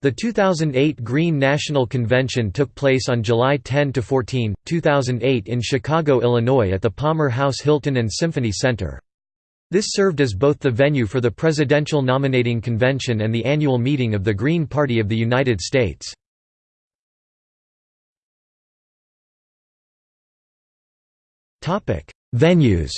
The 2008 Green National Convention took place on July 10–14, 2008 in Chicago, Illinois at the Palmer House Hilton and Symphony Center. This served as both the venue for the Presidential Nominating Convention and the annual meeting of the Green Party of the United States. Venues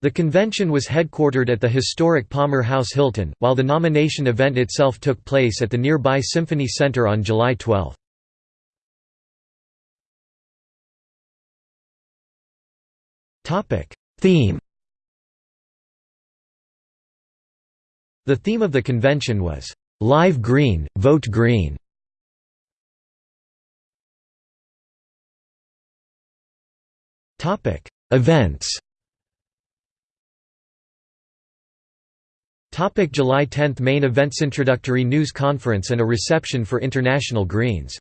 The convention was headquartered at the historic Palmer House Hilton, while the nomination event itself took place at the nearby Symphony Center on July 12. Theme The theme of the convention was, "'Live Green, Vote Green". Events Topic July 10 Main events Introductory news conference and a reception for International Greens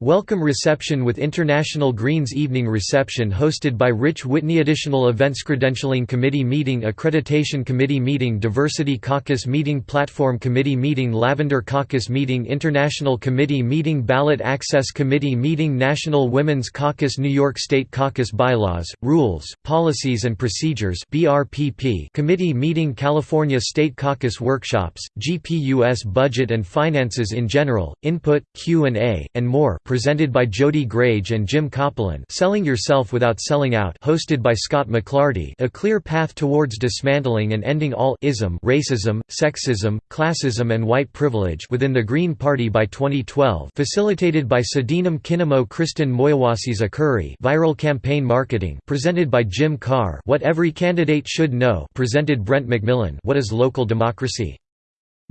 Welcome reception with International Greens Evening Reception hosted by Rich Whitney Additional Events Credentialing Committee Meeting Accreditation Committee Meeting Diversity Caucus Meeting Platform Committee Meeting Lavender Caucus Meeting International Committee Meeting Ballot Access Committee Meeting National Women's Caucus New York State Caucus Bylaws, Rules, Policies and Procedures Committee Meeting California State Caucus Workshops, GPUS Budget and Finances in General, Input, Q&A, and more presented by Jody Grage and Jim Copeland Selling Yourself Without Selling Out hosted by Scott McLarty A Clear Path Towards Dismantling and Ending All ism Racism, Sexism, Classism and White Privilege within the Green Party by 2012 facilitated by Sadinam Kinemo Kristen Moyawasi Zakuri Viral Campaign Marketing presented by Jim Carr What Every Candidate Should Know presented Brent McMillan What is Local Democracy?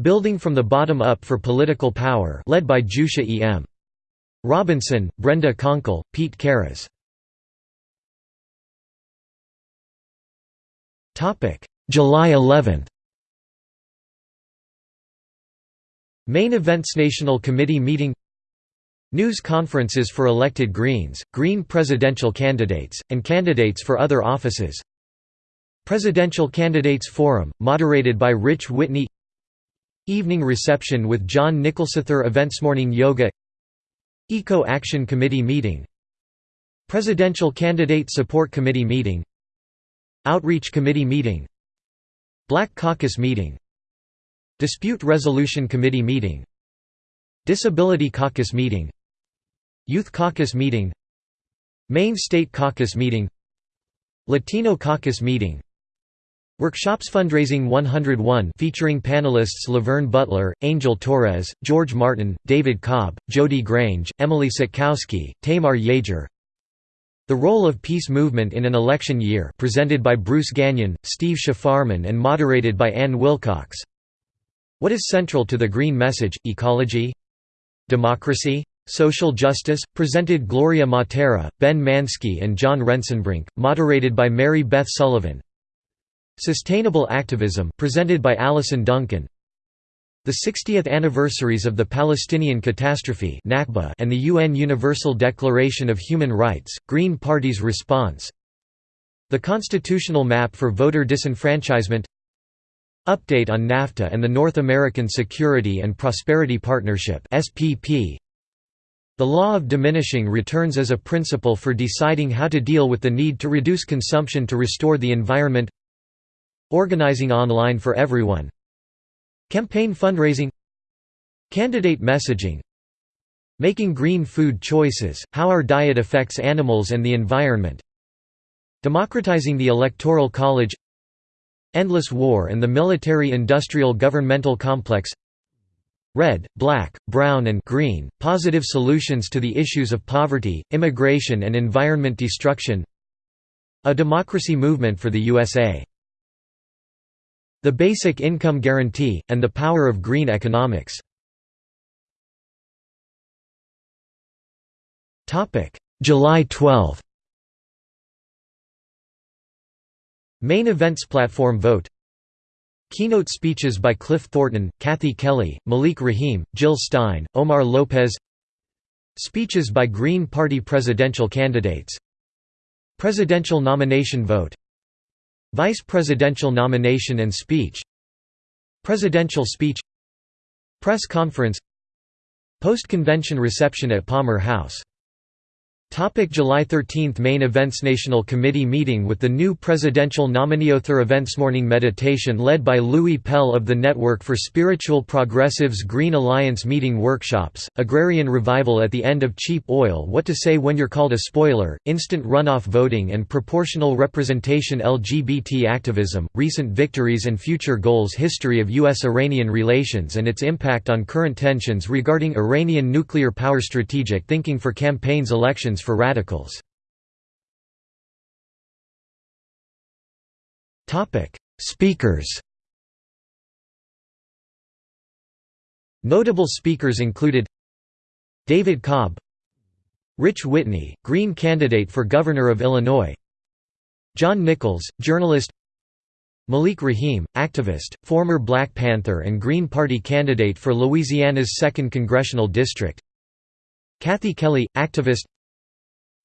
Building from the Bottom Up for Political Power led by Jusha E. M. Robinson, Brenda Konkel, Pete Karras. July 11 Main events National Committee meeting. News conferences for elected Greens, Green presidential candidates, and candidates for other offices. Presidential Candidates Forum, moderated by Rich Whitney. Evening reception with John Nicholsather Events Morning Yoga Eco Action Committee meeting. Presidential Candidate Support Committee meeting. Outreach Committee meeting. Black Caucus meeting. Dispute Resolution Committee meeting. Disability Caucus meeting. Youth Caucus meeting. Maine State Caucus meeting. Latino Caucus meeting Workshops Fundraising 101 featuring panelists Laverne Butler, Angel Torres, George Martin, David Cobb, Jody Grage, Emily Sitkowski, Tamar Yeager The Role of Peace Movement in an Election Year presented by Bruce Gagnon, Steve Shafarman and moderated by Ann Wilcox What is central to the Green Message, ecology? Democracy? Social Justice, presented Gloria Mattera, Ben Manski and John Rensenbrink, moderated by Mary Beth Sullivan Sustainable Activism presented by Alison Duncan. The 60th anniversaries of the Palestinian catastrophe and the UN Universal Declaration of Human Rights, Green Party's response. The constitutional map for voter disenfranchisement. Update on NAFTA and the North American Security and Prosperity Partnership the law of diminishing returns as a principle for deciding how to deal with the need to reduce consumption to restore the environment Organizing online for everyone. Campaign fundraising. Candidate messaging. Making green food choices, how our diet affects animals and the environment. Democratizing the Electoral College. Endless War and the Military-Industrial Governmental Complex. Red, Black, Brown and Green, Positive Solutions to the Issues of Poverty, Immigration and Environment Destruction. A Democracy Movement for the USA the Basic Income Guarantee, and the Power of Green Economics. July 12 Main events platform vote. Keynote speeches by Cliff Thornton, Kathy Kelly, Malik Rahim, Jill Stein, Omar Lopez. Speeches by Green Party presidential candidates. Presidential nomination vote Vice presidential nomination and speech. Presidential speech. Press conference. Post-convention reception at Palmer House Topic July 13 Main events National Committee meeting with the new presidential nomineeother events Morning meditation led by Louis Pell of the Network for Spiritual Progressives Green Alliance meeting workshops, agrarian revival at the end of cheap oil What to say when you're called a spoiler, instant runoff voting and proportional representation LGBT activism, recent victories and future goals History of U.S.-Iranian relations and its impact on current tensions regarding Iranian nuclear power Strategic thinking for campaigns elections for radicals. Speakers Notable speakers included David Cobb Rich Whitney, Green candidate for Governor of Illinois John Nichols, journalist Malik Rahim, activist, former Black Panther and Green Party candidate for Louisiana's 2nd Congressional District Kathy Kelly, activist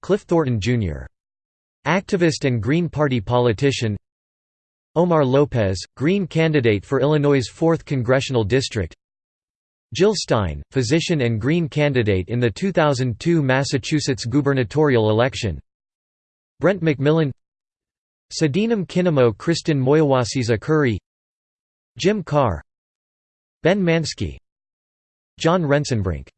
Cliff Thornton, Jr. Activist and Green Party politician. Omar Lopez, Green candidate for Illinois' 4th Congressional District. Jill Stein, physician and Green candidate in the 2002 Massachusetts gubernatorial election. Brent McMillan. Sadinam Kinemo Kristen Moyawasiza Curry. Jim Carr. Ben Manski. John Rensenbrink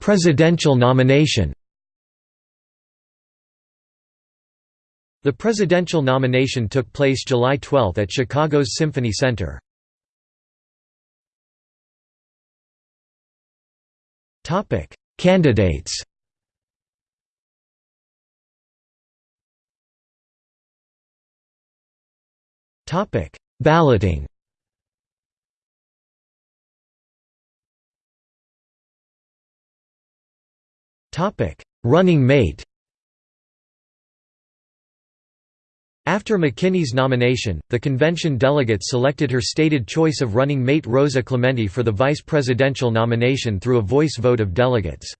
Presidential nomination. The presidential nomination took place July 12 at Chicago's Symphony Center. Topic: Candidates. Topic: Balloting Running mate After McKinney's nomination, the convention delegates selected her stated choice of running mate Rosa Clemente for the vice presidential nomination through a voice vote of delegates.